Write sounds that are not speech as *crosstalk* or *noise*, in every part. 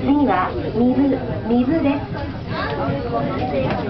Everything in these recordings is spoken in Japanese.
次は水、水です。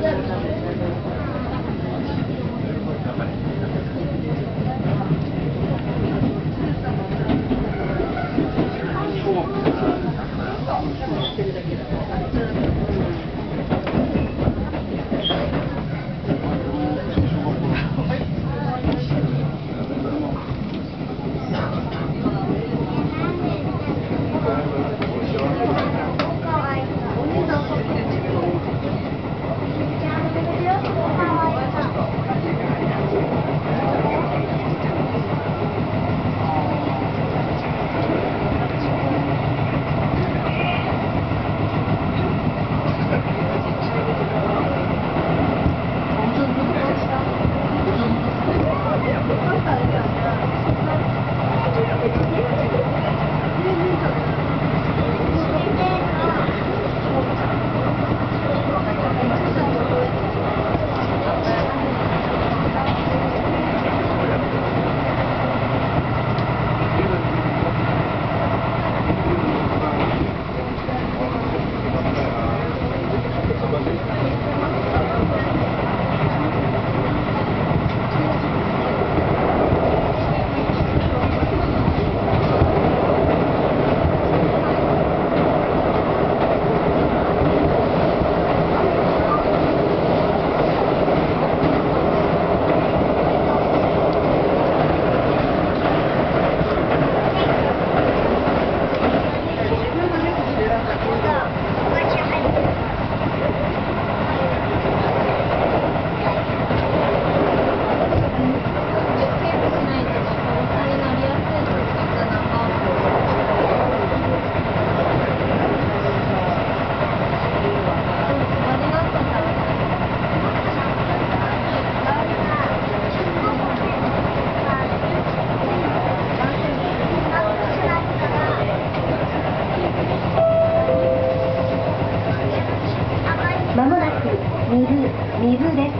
水です。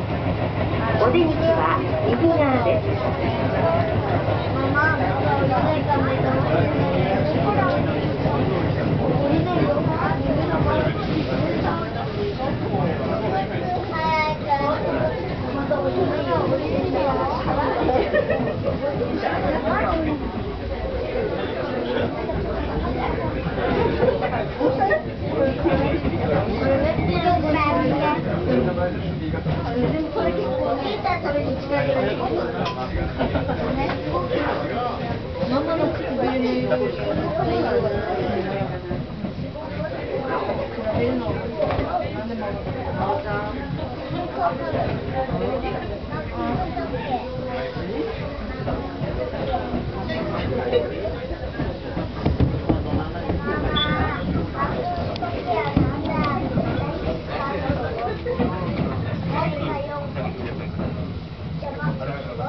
お出口は右側です。ママの口笛ね。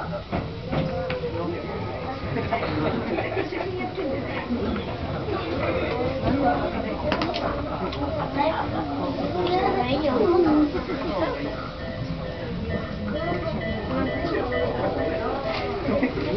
水 *laughs*